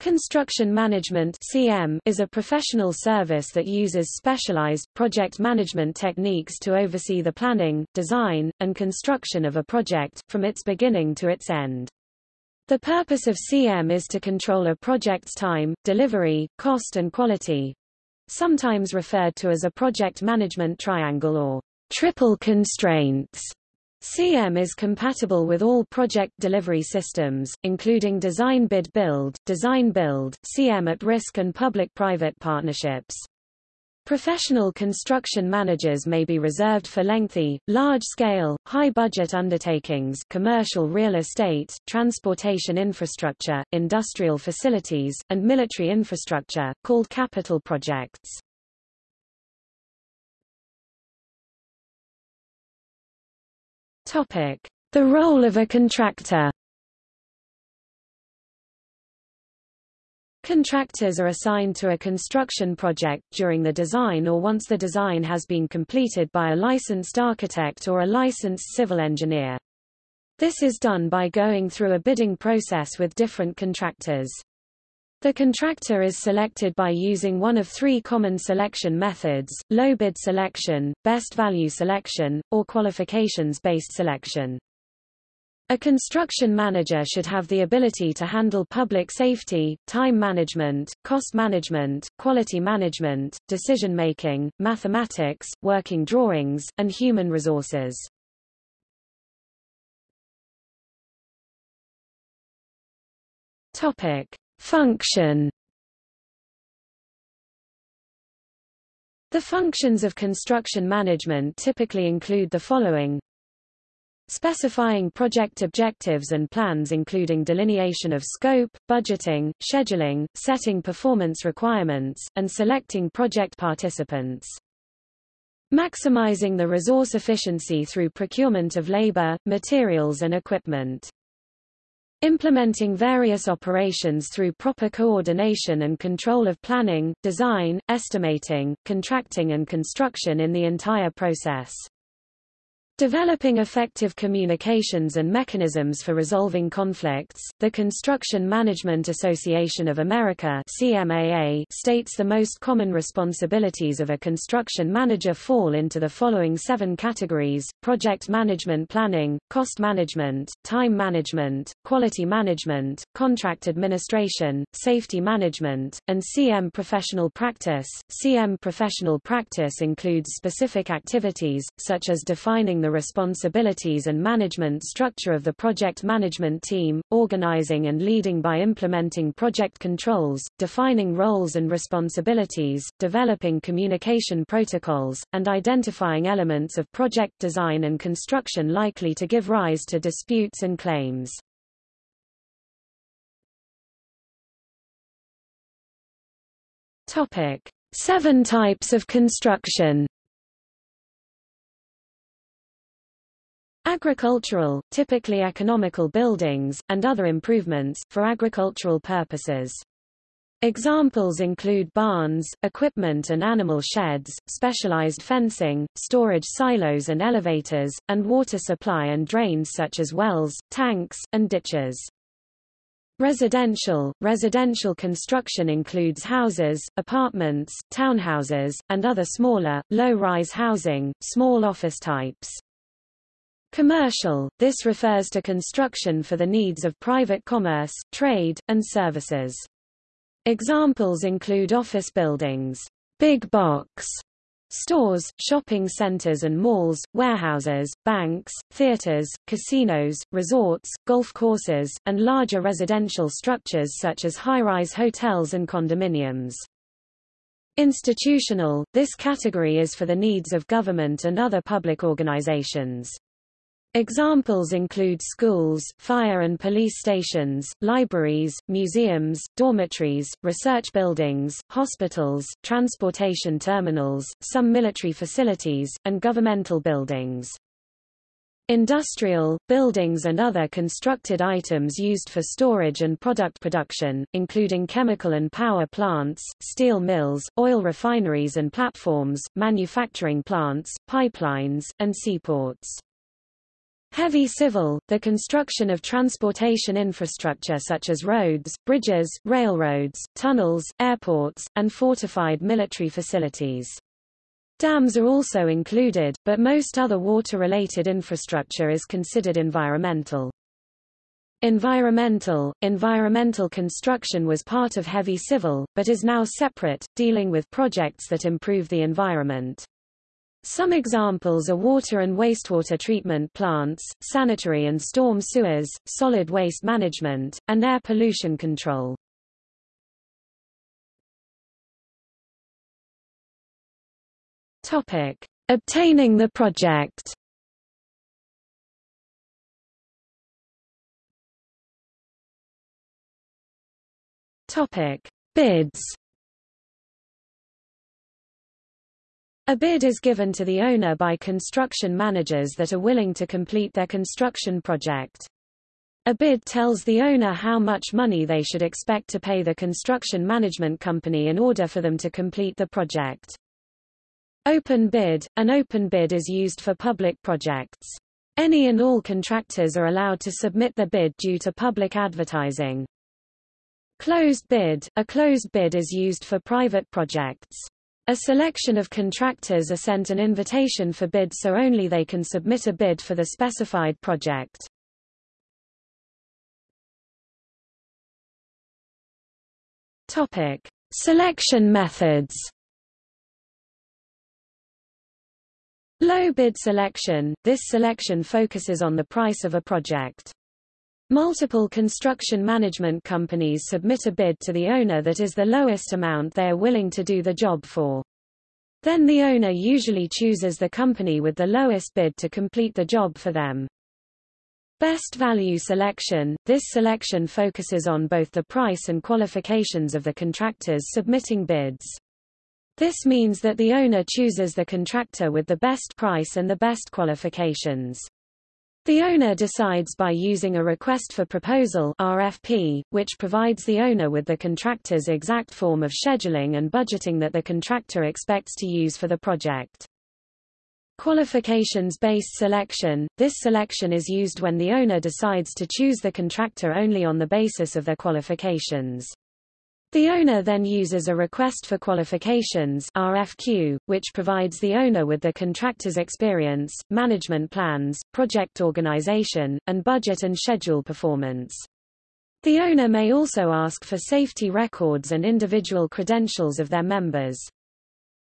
Construction Management (CM) is a professional service that uses specialized project management techniques to oversee the planning, design, and construction of a project from its beginning to its end. The purpose of CM is to control a project's time, delivery, cost and quality, sometimes referred to as a project management triangle or triple constraints. CM is compatible with all project delivery systems, including Design Bid Build, Design Build, CM at risk and public-private partnerships. Professional construction managers may be reserved for lengthy, large-scale, high-budget undertakings commercial real estate, transportation infrastructure, industrial facilities, and military infrastructure, called capital projects. Topic: The role of a contractor. Contractors are assigned to a construction project during the design or once the design has been completed by a licensed architect or a licensed civil engineer. This is done by going through a bidding process with different contractors. The contractor is selected by using one of three common selection methods, low bid selection, best value selection, or qualifications-based selection. A construction manager should have the ability to handle public safety, time management, cost management, quality management, decision-making, mathematics, working drawings, and human resources. Topic. Function The functions of construction management typically include the following specifying project objectives and plans including delineation of scope, budgeting, scheduling, setting performance requirements, and selecting project participants. Maximizing the resource efficiency through procurement of labor, materials and equipment. Implementing various operations through proper coordination and control of planning, design, estimating, contracting and construction in the entire process. Developing effective communications and mechanisms for resolving conflicts, the Construction Management Association of America CMAA states the most common responsibilities of a construction manager fall into the following seven categories, project management planning, cost management, time management, quality management, contract administration, safety management, and CM professional practice. CM professional practice includes specific activities, such as defining the responsibilities and management structure of the project management team, organizing and leading by implementing project controls, defining roles and responsibilities, developing communication protocols, and identifying elements of project design and construction likely to give rise to disputes and claims. Topic: Seven types of construction. Agricultural, typically economical buildings, and other improvements, for agricultural purposes. Examples include barns, equipment and animal sheds, specialized fencing, storage silos and elevators, and water supply and drains such as wells, tanks, and ditches. Residential Residential construction includes houses, apartments, townhouses, and other smaller, low-rise housing, small office types. Commercial, this refers to construction for the needs of private commerce, trade, and services. Examples include office buildings, big box stores, shopping centers and malls, warehouses, banks, theaters, casinos, resorts, golf courses, and larger residential structures such as high-rise hotels and condominiums. Institutional, this category is for the needs of government and other public organizations. Examples include schools, fire and police stations, libraries, museums, dormitories, research buildings, hospitals, transportation terminals, some military facilities, and governmental buildings. Industrial, buildings and other constructed items used for storage and product production, including chemical and power plants, steel mills, oil refineries and platforms, manufacturing plants, pipelines, and seaports. Heavy civil, the construction of transportation infrastructure such as roads, bridges, railroads, tunnels, airports, and fortified military facilities. Dams are also included, but most other water-related infrastructure is considered environmental. Environmental Environmental construction was part of heavy civil, but is now separate, dealing with projects that improve the environment. Some examples are water and wastewater treatment plants, sanitary and storm sewers, solid waste management, and air pollution control. Topic: Obtaining the project. Topic: Bids. A bid is given to the owner by construction managers that are willing to complete their construction project. A bid tells the owner how much money they should expect to pay the construction management company in order for them to complete the project. Open bid – An open bid is used for public projects. Any and all contractors are allowed to submit their bid due to public advertising. Closed bid – A closed bid is used for private projects. A selection of contractors are sent an invitation for bid so only they can submit a bid for the specified project. Topic: Selection methods. Low bid selection – This selection focuses on the price of a project. Multiple construction management companies submit a bid to the owner that is the lowest amount they are willing to do the job for. Then the owner usually chooses the company with the lowest bid to complete the job for them. Best value selection – This selection focuses on both the price and qualifications of the contractors submitting bids. This means that the owner chooses the contractor with the best price and the best qualifications. The owner decides by using a request for proposal RFP, which provides the owner with the contractor's exact form of scheduling and budgeting that the contractor expects to use for the project. Qualifications-based selection – This selection is used when the owner decides to choose the contractor only on the basis of their qualifications. The owner then uses a request for qualifications RFQ, which provides the owner with the contractor's experience, management plans, project organization, and budget and schedule performance. The owner may also ask for safety records and individual credentials of their members.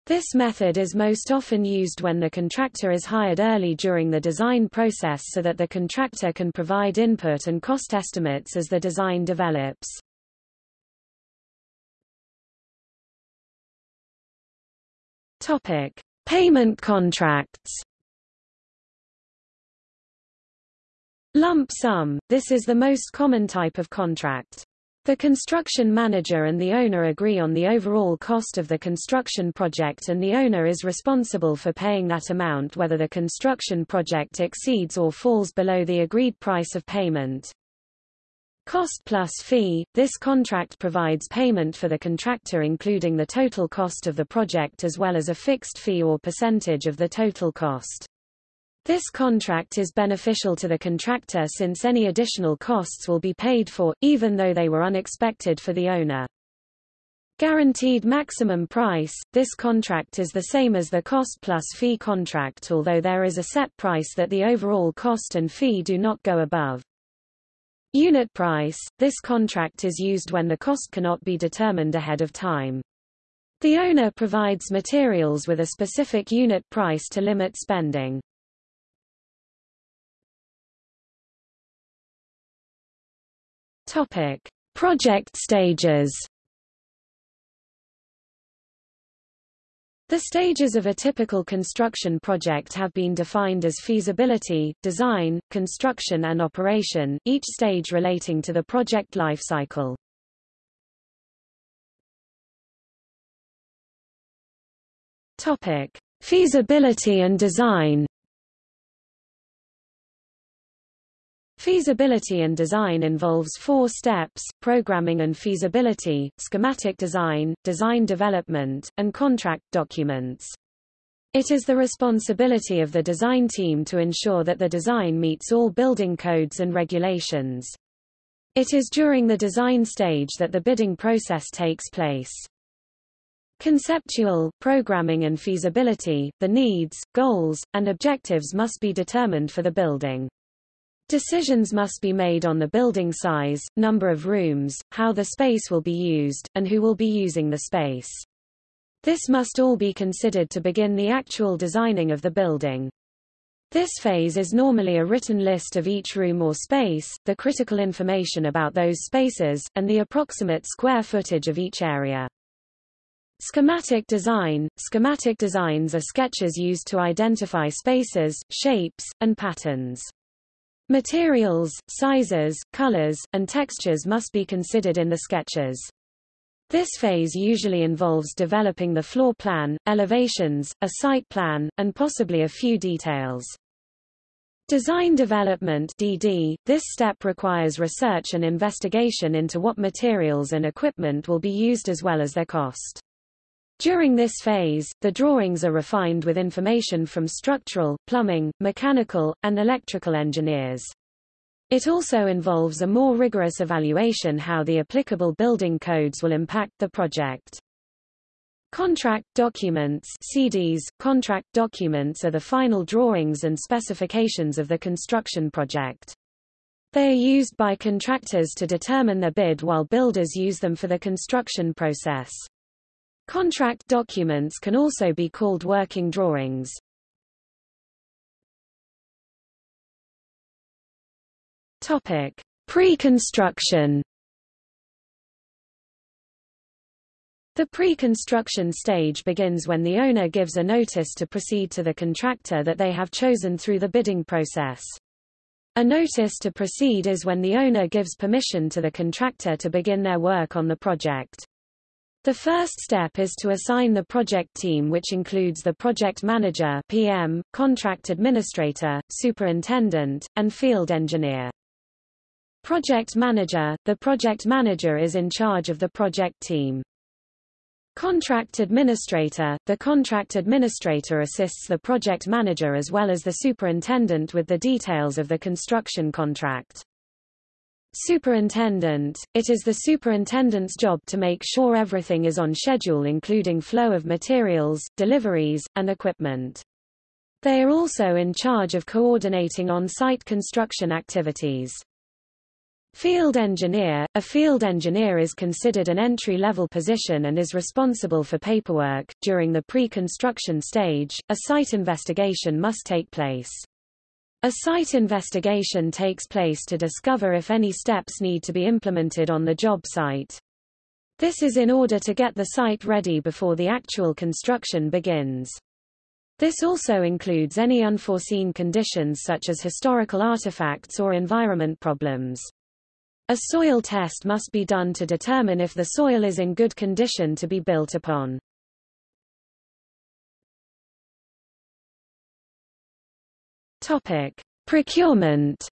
This method is most often used when the contractor is hired early during the design process so that the contractor can provide input and cost estimates as the design develops. Topic: Payment contracts. Lump sum – This is the most common type of contract. The construction manager and the owner agree on the overall cost of the construction project and the owner is responsible for paying that amount whether the construction project exceeds or falls below the agreed price of payment. Cost plus fee – This contract provides payment for the contractor including the total cost of the project as well as a fixed fee or percentage of the total cost. This contract is beneficial to the contractor since any additional costs will be paid for, even though they were unexpected for the owner. Guaranteed maximum price – This contract is the same as the cost plus fee contract although there is a set price that the overall cost and fee do not go above. Unit price – This contract is used when the cost cannot be determined ahead of time. The owner provides materials with a specific unit price to limit spending. Topic: Project stages. The stages of a typical construction project have been defined as feasibility, design, construction and operation, each stage relating to the project life cycle. Topic: Feasibility and design. Feasibility and design involves four steps, programming and feasibility, schematic design, design development, and contract documents. It is the responsibility of the design team to ensure that the design meets all building codes and regulations. It is during the design stage that the bidding process takes place. Conceptual, programming and feasibility, the needs, goals, and objectives must be determined for the building. Decisions must be made on the building size, number of rooms, how the space will be used, and who will be using the space. This must all be considered to begin the actual designing of the building. This phase is normally a written list of each room or space, the critical information about those spaces, and the approximate square footage of each area. Schematic design Schematic designs are sketches used to identify spaces, shapes, and patterns. Materials, sizes, colors, and textures must be considered in the sketches. This phase usually involves developing the floor plan, elevations, a site plan, and possibly a few details. Design development DD, this step requires research and investigation into what materials and equipment will be used as well as their cost. During this phase, the drawings are refined with information from structural, plumbing, mechanical, and electrical engineers. It also involves a more rigorous evaluation how the applicable building codes will impact the project. Contract documents CDs, contract documents are the final drawings and specifications of the construction project. They are used by contractors to determine their bid while builders use them for the construction process. Contract documents can also be called working drawings. Topic: Pre-construction. The pre-construction stage begins when the owner gives a notice to proceed to the contractor that they have chosen through the bidding process. A notice to proceed is when the owner gives permission to the contractor to begin their work on the project. The first step is to assign the project team which includes the project manager PM, contract administrator, superintendent, and field engineer. Project manager – The project manager is in charge of the project team. Contract administrator – The contract administrator assists the project manager as well as the superintendent with the details of the construction contract. Superintendent – It is the superintendent's job to make sure everything is on schedule including flow of materials, deliveries, and equipment. They are also in charge of coordinating on-site construction activities. Field engineer – A field engineer is considered an entry-level position and is responsible for paperwork. During the pre-construction stage, a site investigation must take place. A site investigation takes place to discover if any steps need to be implemented on the job site. This is in order to get the site ready before the actual construction begins. This also includes any unforeseen conditions such as historical artifacts or environment problems. A soil test must be done to determine if the soil is in good condition to be built upon. Topic: Procurement.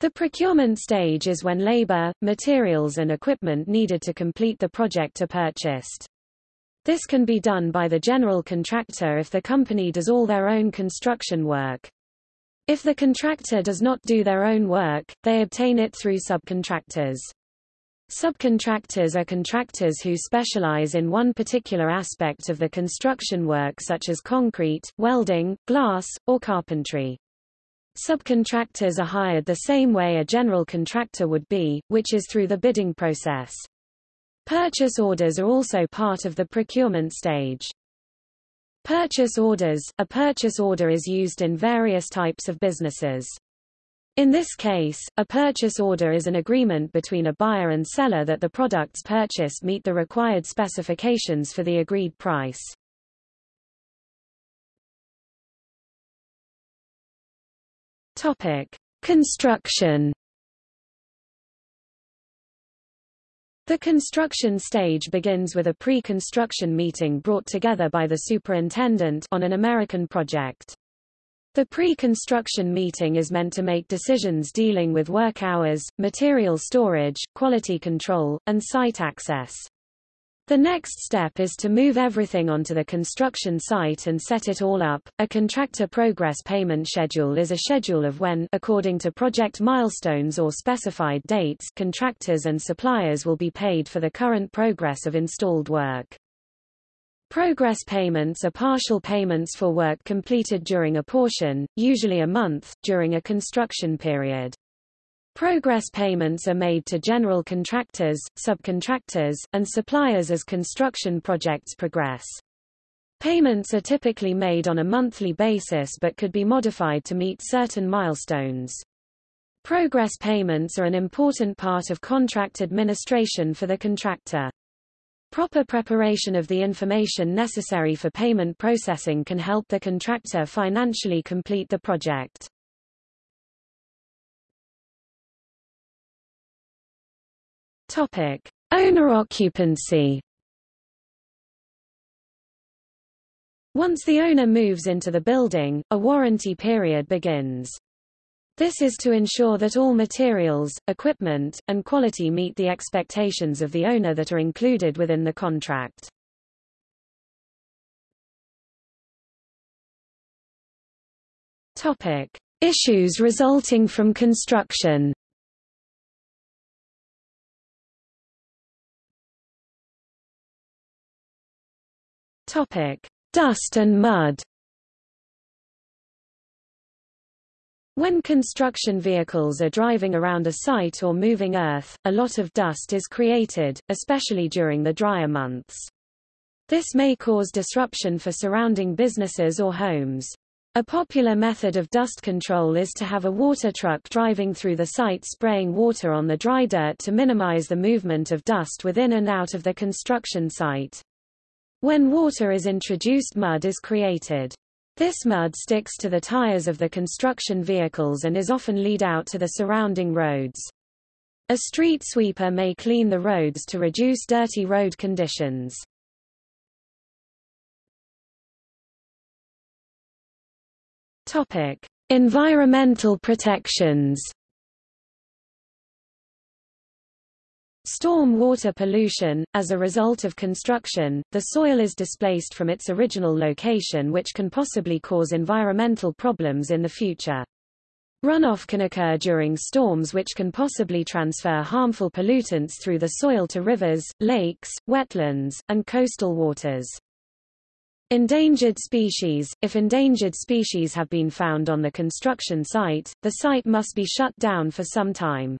The procurement stage is when labor, materials and equipment needed to complete the project are purchased. This can be done by the general contractor if the company does all their own construction work. If the contractor does not do their own work, they obtain it through subcontractors. Subcontractors are contractors who specialize in one particular aspect of the construction work such as concrete, welding, glass, or carpentry. Subcontractors are hired the same way a general contractor would be, which is through the bidding process. Purchase orders are also part of the procurement stage. Purchase orders – A purchase order is used in various types of businesses. In this case, a purchase order is an agreement between a buyer and seller that the products purchased meet the required specifications for the agreed price. Topic: Construction. The construction stage begins with a pre-construction meeting brought together by the superintendent on an American project. The pre-construction meeting is meant to make decisions dealing with work hours, material storage, quality control, and site access. The next step is to move everything onto the construction site and set it all up. A contractor progress payment schedule is a schedule of when, according to project milestones or specified dates, contractors and suppliers will be paid for the current progress of installed work. Progress payments are partial payments for work completed during a portion, usually a month, during a construction period. Progress payments are made to general contractors, subcontractors, and suppliers as construction projects progress. Payments are typically made on a monthly basis but could be modified to meet certain milestones. Progress payments are an important part of contract administration for the contractor. Proper preparation of the information necessary for payment processing can help the contractor financially complete the project. Topic: Owner occupancy. Once the owner moves into the building, a warranty period begins. This is to ensure that all materials, equipment, and quality meet the expectations of the owner that are included within the contract. Topic: Issues resulting from construction. Topic: Dust and mud. When construction vehicles are driving around a site or moving earth, a lot of dust is created, especially during the drier months. This may cause disruption for surrounding businesses or homes. A popular method of dust control is to have a water truck driving through the site spraying water on the dry dirt to minimize the movement of dust within and out of the construction site. When water is introduced mud is created. This mud sticks to the tires of the construction vehicles and is often lead out to the surrounding roads. A street sweeper may clean the roads to reduce dirty road conditions. Topic: Environmental protections. Storm water pollution, as a result of construction, the soil is displaced from its original location which can possibly cause environmental problems in the future. Runoff can occur during storms which can possibly transfer harmful pollutants through the soil to rivers, lakes, wetlands, and coastal waters. Endangered species – If endangered species have been found on the construction site, the site must be shut down for some time.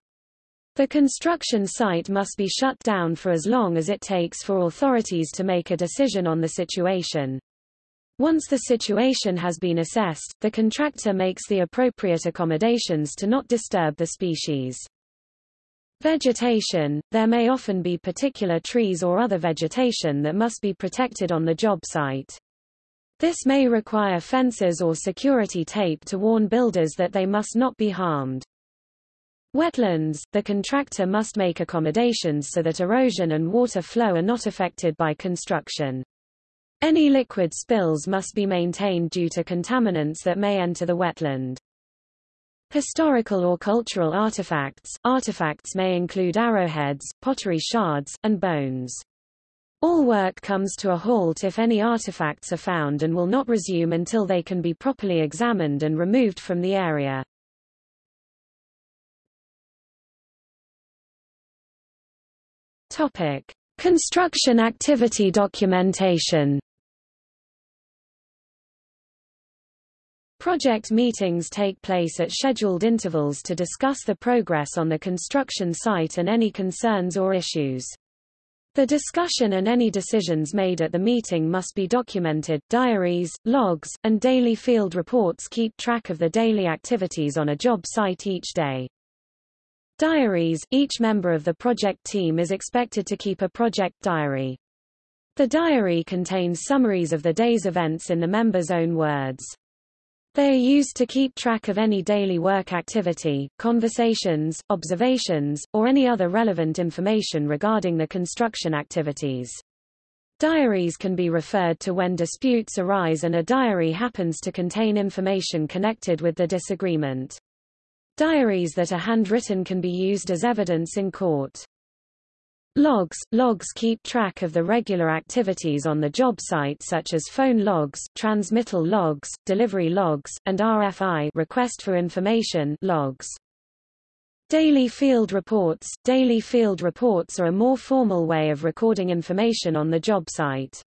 The construction site must be shut down for as long as it takes for authorities to make a decision on the situation. Once the situation has been assessed, the contractor makes the appropriate accommodations to not disturb the species. Vegetation – There may often be particular trees or other vegetation that must be protected on the job site. This may require fences or security tape to warn builders that they must not be harmed. Wetlands – The contractor must make accommodations so that erosion and water flow are not affected by construction. Any liquid spills must be maintained due to contaminants that may enter the wetland. Historical or cultural artifacts – Artifacts may include arrowheads, pottery shards, and bones. All work comes to a halt if any artifacts are found and will not resume until they can be properly examined and removed from the area. Topic: Construction activity documentation. Project meetings take place at scheduled intervals to discuss the progress on the construction site and any concerns or issues. The discussion and any decisions made at the meeting must be documented. Diaries, logs, and daily field reports keep track of the daily activities on a job site each day. Diaries – Each member of the project team is expected to keep a project diary. The diary contains summaries of the day's events in the member's own words. They are used to keep track of any daily work activity, conversations, observations, or any other relevant information regarding the construction activities. Diaries can be referred to when disputes arise and a diary happens to contain information connected with the disagreement. Diaries that are handwritten can be used as evidence in court. Logs Logs keep track of the regular activities on the job site such as phone logs, transmittal logs, delivery logs, and RFI request for information logs. Daily field reports Daily field reports are a more formal way of recording information on the job site.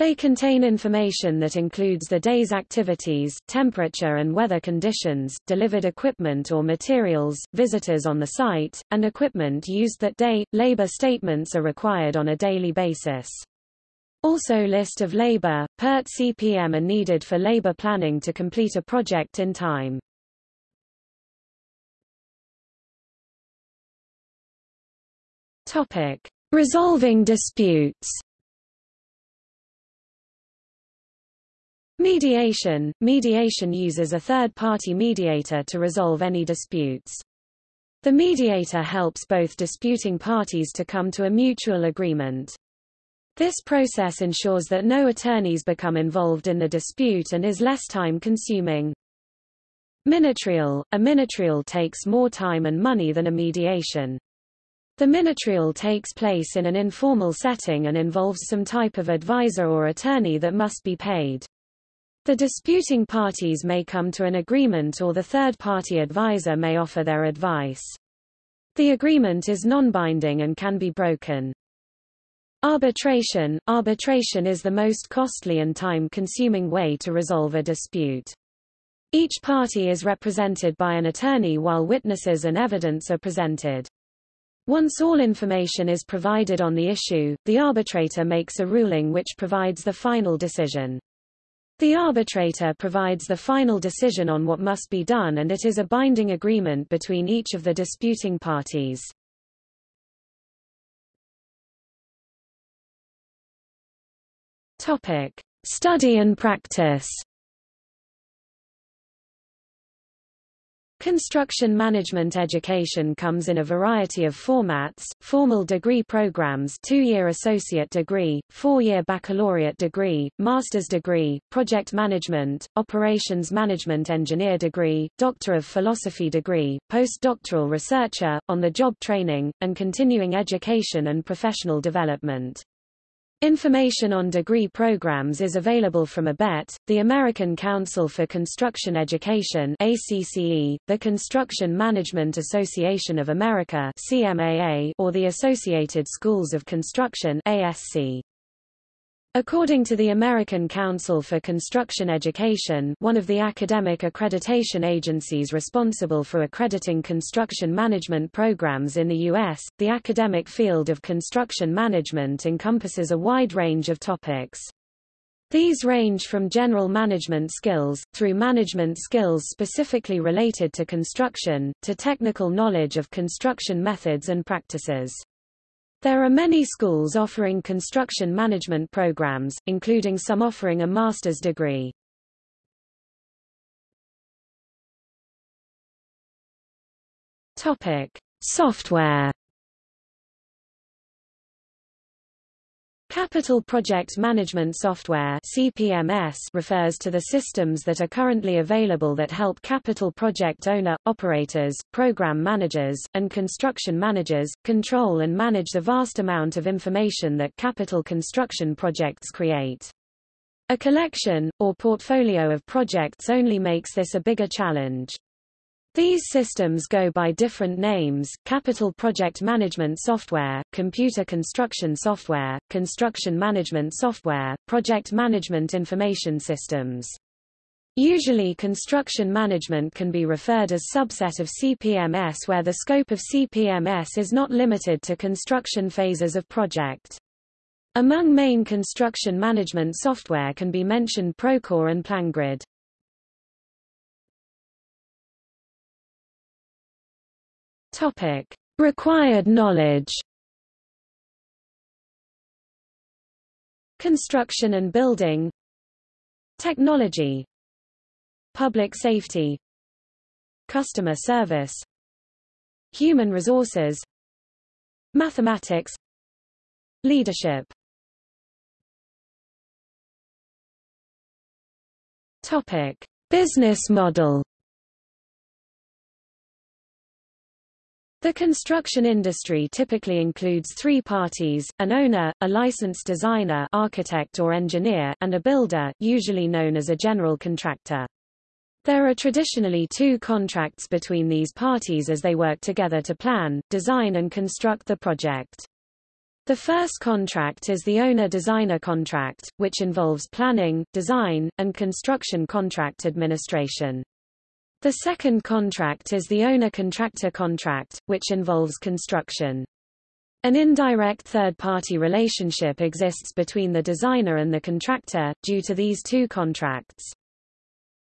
They contain information that includes the day's activities, temperature and weather conditions, delivered equipment or materials, visitors on the site, and equipment used that day. Labor statements are required on a daily basis. Also list of labor, PERT CPM are needed for labor planning to complete a project in time. Topic: Resolving disputes. Mediation – Mediation uses a third-party mediator to resolve any disputes. The mediator helps both disputing parties to come to a mutual agreement. This process ensures that no attorneys become involved in the dispute and is less time-consuming. Minitrial – A minitrial takes more time and money than a mediation. The minitrial takes place in an informal setting and involves some type of advisor or attorney that must be paid. The disputing parties may come to an agreement or the third-party advisor may offer their advice. The agreement is non-binding and can be broken. Arbitration Arbitration is the most costly and time-consuming way to resolve a dispute. Each party is represented by an attorney while witnesses and evidence are presented. Once all information is provided on the issue, the arbitrator makes a ruling which provides the final decision. The arbitrator provides the final decision on what must be done and it is a binding agreement between each of the disputing parties. Topic: Study and practice. Construction management education comes in a variety of formats, formal degree programs two-year associate degree, four-year baccalaureate degree, master's degree, project management, operations management engineer degree, doctor of philosophy degree, postdoctoral researcher, on-the-job training, and continuing education and professional development. Information on degree programs is available from ABET, the American Council for Construction Education ACCE, the Construction Management Association of America CMAA, or the Associated Schools of Construction ASC. According to the American Council for Construction Education one of the academic accreditation agencies responsible for accrediting construction management programs in the U.S., the academic field of construction management encompasses a wide range of topics. These range from general management skills, through management skills specifically related to construction, to technical knowledge of construction methods and practices. There are many schools offering construction management programs, including some offering a master's degree. Topic: Software Capital Project Management Software CPMS refers to the systems that are currently available that help capital project owner, operators, program managers, and construction managers, control and manage the vast amount of information that capital construction projects create. A collection, or portfolio of projects only makes this a bigger challenge. These systems go by different names, capital project management software, computer construction software, construction management software, project management information systems. Usually construction management can be referred as subset of CPMS where the scope of CPMS is not limited to construction phases of project. Among main construction management software can be mentioned Procore and PlanGrid. Topic: Required knowledge. Construction and building. Technology. Public safety. Customer service. Human resources. Mathematics. Leadership. Topic: Business model. The construction industry typically includes three parties, an owner, a licensed designer architect or engineer, and a builder usually known as a general contractor. There are traditionally two contracts between these parties as they work together to plan, design and construct the project. The first contract is the owner-designer contract, which involves planning, design, and construction contract administration. The second contract is the owner-contractor contract, which involves construction. An indirect third-party relationship exists between the designer and the contractor, due to these two contracts.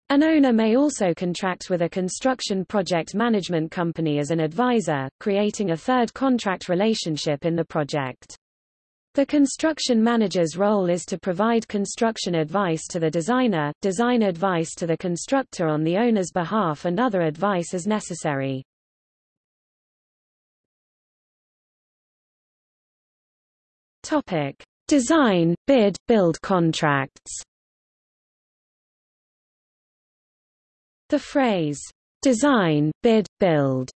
An owner may also contract with a construction project management company as an advisor, creating a third contract relationship in the project. The construction manager's role is to provide construction advice to the designer, design advice to the constructor on the owner's behalf and other advice as necessary. Topic: Design, bid, build contracts. The phrase design, bid, build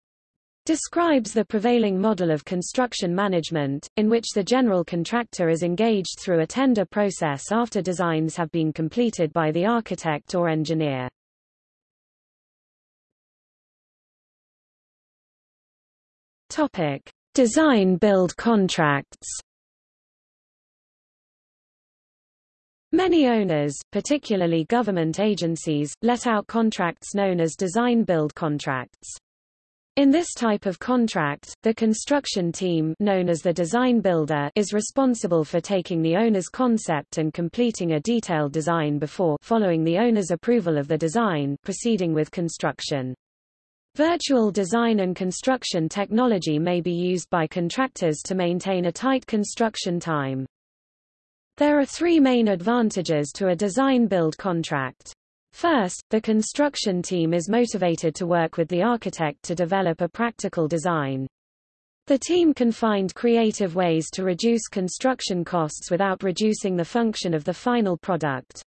describes the prevailing model of construction management, in which the general contractor is engaged through a tender process after designs have been completed by the architect or engineer. Topic: Design-build contracts. Many owners, particularly government agencies, let out contracts known as design-build contracts. In this type of contract, the construction team known as the design builder is responsible for taking the owner's concept and completing a detailed design before following the owner's approval of the design proceeding with construction. Virtual design and construction technology may be used by contractors to maintain a tight construction time. There are three main advantages to a design-build contract. First, the construction team is motivated to work with the architect to develop a practical design. The team can find creative ways to reduce construction costs without reducing the function of the final product.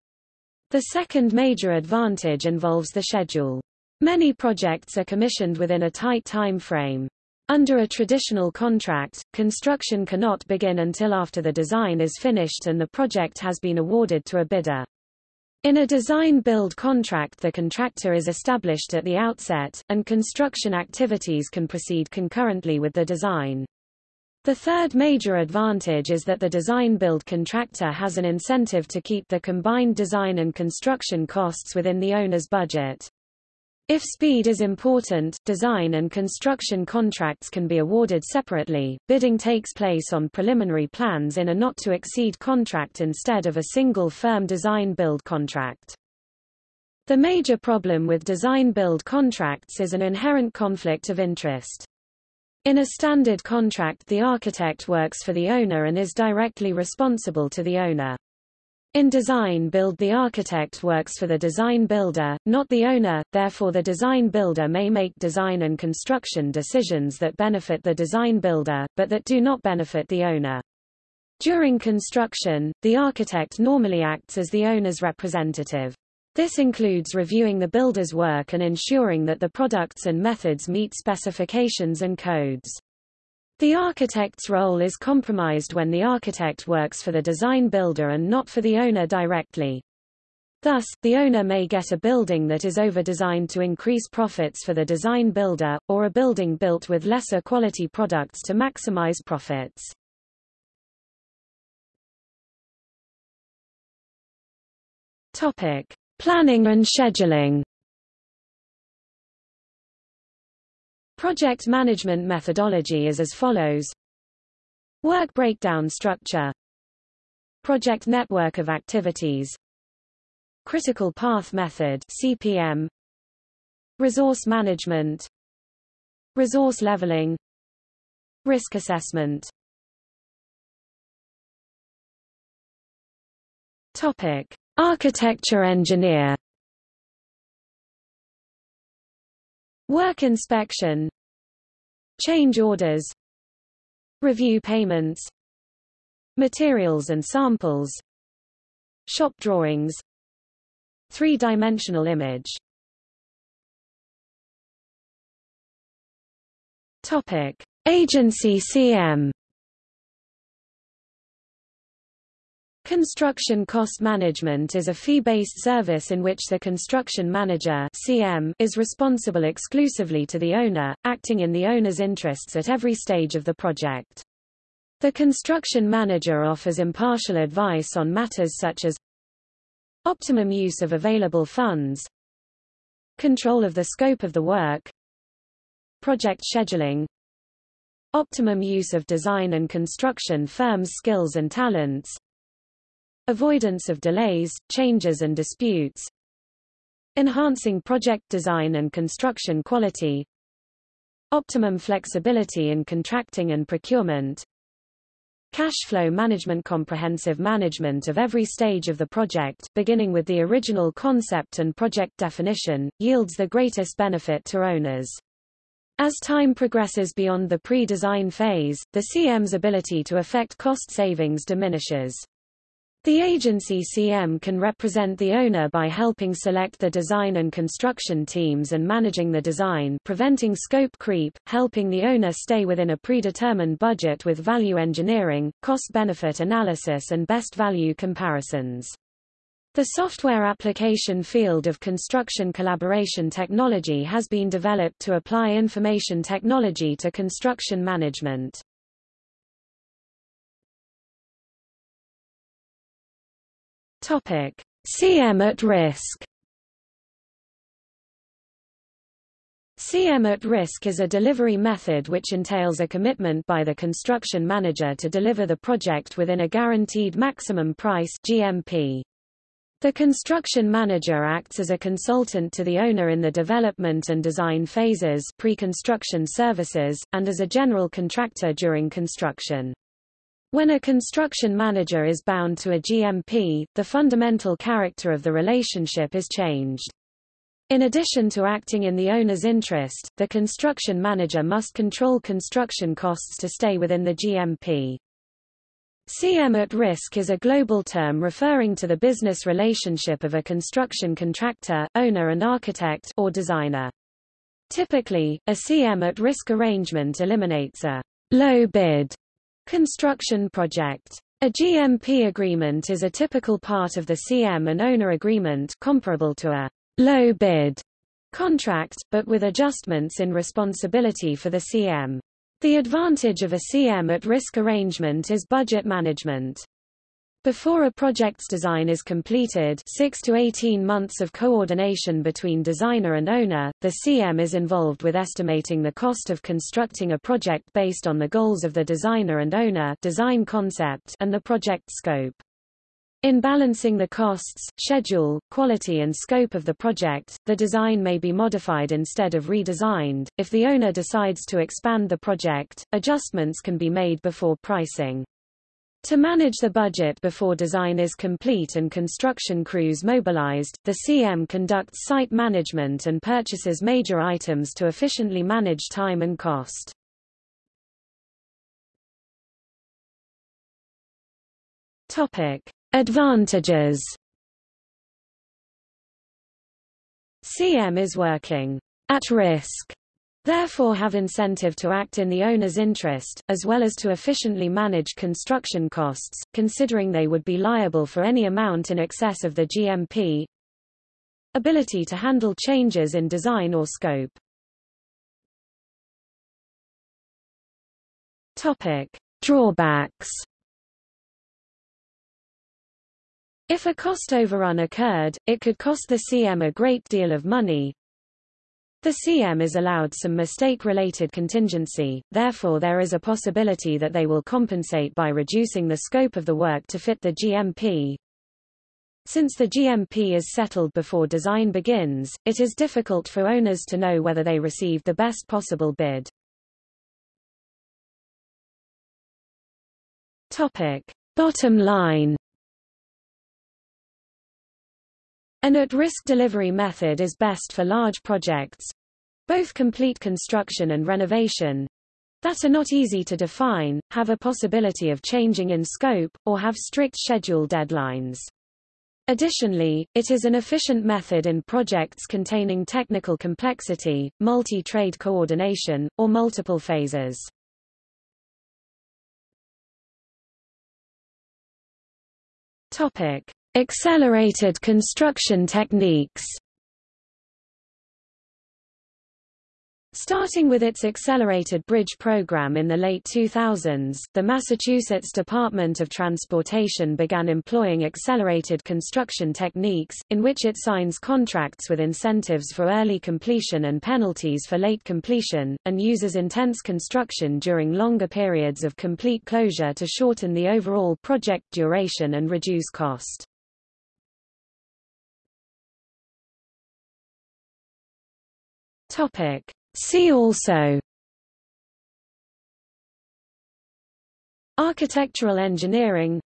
The second major advantage involves the schedule. Many projects are commissioned within a tight time frame. Under a traditional contract, construction cannot begin until after the design is finished and the project has been awarded to a bidder. In a design-build contract the contractor is established at the outset, and construction activities can proceed concurrently with the design. The third major advantage is that the design-build contractor has an incentive to keep the combined design and construction costs within the owner's budget. If speed is important, design and construction contracts can be awarded separately. Bidding takes place on preliminary plans in a not-to-exceed contract instead of a single firm design-build contract. The major problem with design-build contracts is an inherent conflict of interest. In a standard contract the architect works for the owner and is directly responsible to the owner. In design build the architect works for the design builder, not the owner, therefore the design builder may make design and construction decisions that benefit the design builder, but that do not benefit the owner. During construction, the architect normally acts as the owner's representative. This includes reviewing the builder's work and ensuring that the products and methods meet specifications and codes. The architect's role is compromised when the architect works for the design builder and not for the owner directly. Thus, the owner may get a building that is over-designed to increase profits for the design builder, or a building built with lesser quality products to maximize profits. Topic: Planning and scheduling. Project management methodology is as follows. Work breakdown structure. Project network of activities. Critical path method CPM Resource management. Resource leveling. Risk assessment. Topic. Architecture engineer Work inspection. Change orders. Review payments. Materials and samples. Shop drawings. Three-dimensional image. Topic: Agency CM Construction cost management is a fee-based service in which the construction manager CM is responsible exclusively to the owner, acting in the owner's interests at every stage of the project. The construction manager offers impartial advice on matters such as optimum use of available funds, control of the scope of the work, project scheduling, optimum use of design and construction firms' skills and talents, avoidance of delays, changes and disputes, enhancing project design and construction quality, optimum flexibility in contracting and procurement, cash flow management comprehensive management of every stage of the project, beginning with the original concept and project definition, yields the greatest benefit to owners. As time progresses beyond the pre-design phase, the CM's ability to effect cost savings diminishes. The agency CM can represent the owner by helping select the design and construction teams and managing the design preventing scope creep, helping the owner stay within a predetermined budget with value engineering, cost-benefit analysis and best value comparisons. The software application field of construction collaboration technology has been developed to apply information technology to construction management. Topic: CM at risk. CM at risk is a delivery method which entails a commitment by the construction manager to deliver the project within a guaranteed maximum price GMP. The construction manager acts as a consultant to the owner in the development and design phases pre-construction services, and as a general contractor during construction. When a construction manager is bound to a GMP, the fundamental character of the relationship is changed. In addition to acting in the owner's interest, the construction manager must control construction costs to stay within the GMP. CM at risk is a global term referring to the business relationship of a construction contractor, owner and architect or designer. Typically, a CM at risk arrangement eliminates a low bid Construction project. A GMP agreement is a typical part of the CM and owner agreement comparable to a low bid contract, but with adjustments in responsibility for the CM. The advantage of a CM at risk arrangement is budget management. Before a project's design is completed 6 to 18 months of coordination between designer and owner, the CM is involved with estimating the cost of constructing a project based on the goals of the designer and owner design concept and the project scope. In balancing the costs, schedule, quality and scope of the project, the design may be modified instead of redesigned. If the owner decides to expand the project, adjustments can be made before pricing. To manage the budget before design is complete and construction crews mobilized, the CM conducts site management and purchases major items to efficiently manage time and cost. Topic: Advantages. CM is working at risk therefore have incentive to act in the owner's interest, as well as to efficiently manage construction costs, considering they would be liable for any amount in excess of the GMP. Ability to handle changes in design or scope. Topic. Drawbacks If a cost overrun occurred, it could cost the CM a great deal of money, the CM is allowed some mistake-related contingency, therefore there is a possibility that they will compensate by reducing the scope of the work to fit the GMP. Since the GMP is settled before design begins, it is difficult for owners to know whether they received the best possible bid. Topic. Bottom line An at-risk delivery method is best for large projects, both complete construction and renovation, that are not easy to define, have a possibility of changing in scope, or have strict schedule deadlines. Additionally, it is an efficient method in projects containing technical complexity, multi-trade coordination, or multiple phases. Topic: Accelerated construction techniques. Starting with its Accelerated Bridge Program in the late 2000s, the Massachusetts Department of Transportation began employing accelerated construction techniques, in which it signs contracts with incentives for early completion and penalties for late completion, and uses intense construction during longer periods of complete closure to shorten the overall project duration and reduce cost. Topic. See also Architectural engineering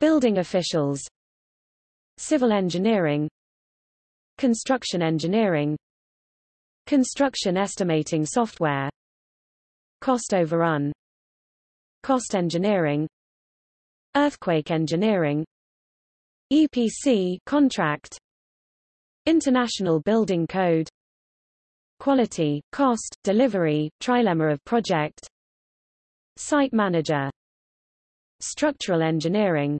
Building officials Civil engineering Construction engineering Construction estimating software Cost overrun Cost engineering Earthquake engineering EPC contract International Building Code Quality, cost, delivery, trilemma of project. Site manager. Structural engineering.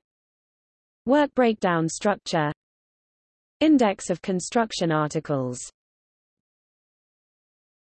Work breakdown structure. Index of construction articles